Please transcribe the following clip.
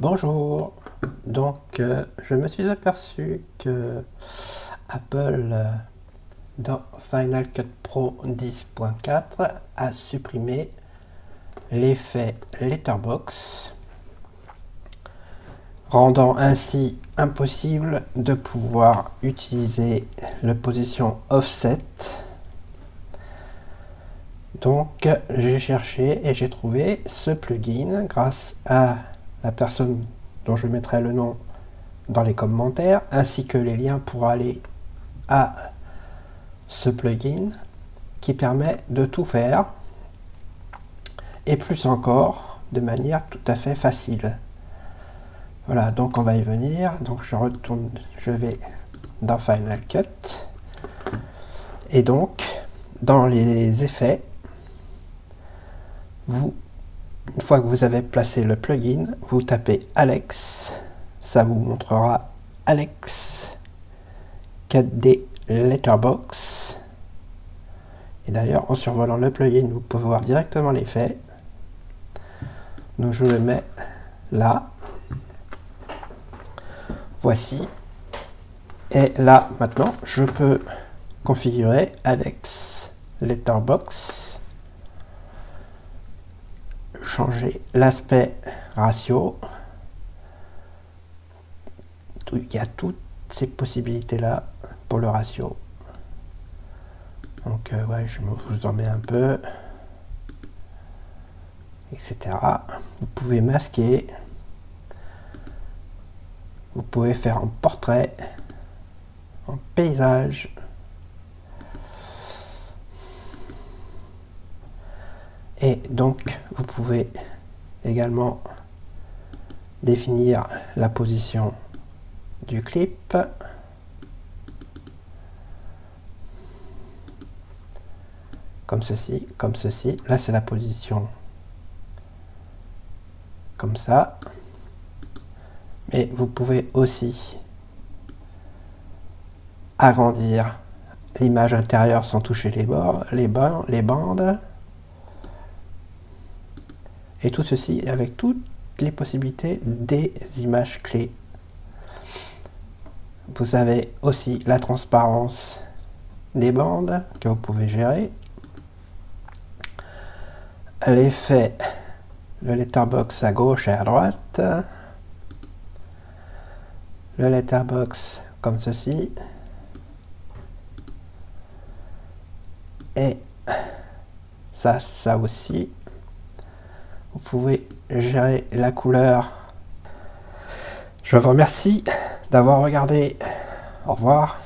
Bonjour, donc euh, je me suis aperçu que Apple euh, dans Final Cut Pro 10.4 a supprimé l'effet Letterbox rendant ainsi impossible de pouvoir utiliser la position offset. Donc j'ai cherché et j'ai trouvé ce plugin grâce à la personne dont je mettrai le nom dans les commentaires, ainsi que les liens pour aller à ce plugin qui permet de tout faire et plus encore de manière tout à fait facile. Voilà, donc on va y venir. Donc je retourne, je vais dans Final Cut et donc dans les effets, vous une fois que vous avez placé le plugin, vous tapez Alex, ça vous montrera Alex 4D Letterbox. Et d'ailleurs, en survolant le plugin, vous pouvez voir directement l'effet. Donc je le mets là. Voici. Et là, maintenant, je peux configurer Alex Letterbox changer l'aspect ratio. Il y a toutes ces possibilités-là pour le ratio. Donc, euh, ouais, je vous en mets un peu, etc. Vous pouvez masquer. Vous pouvez faire en portrait, en paysage, Et donc, vous pouvez également définir la position du clip. Comme ceci, comme ceci. Là, c'est la position comme ça. Mais vous pouvez aussi agrandir l'image intérieure sans toucher les, bords, les, les bandes. Et tout ceci avec toutes les possibilités des images clés. Vous avez aussi la transparence des bandes que vous pouvez gérer. L'effet, le letterbox à gauche et à droite. Le letterbox comme ceci. Et ça, ça aussi. Vous pouvez gérer la couleur. Je vous remercie d'avoir regardé. Au revoir.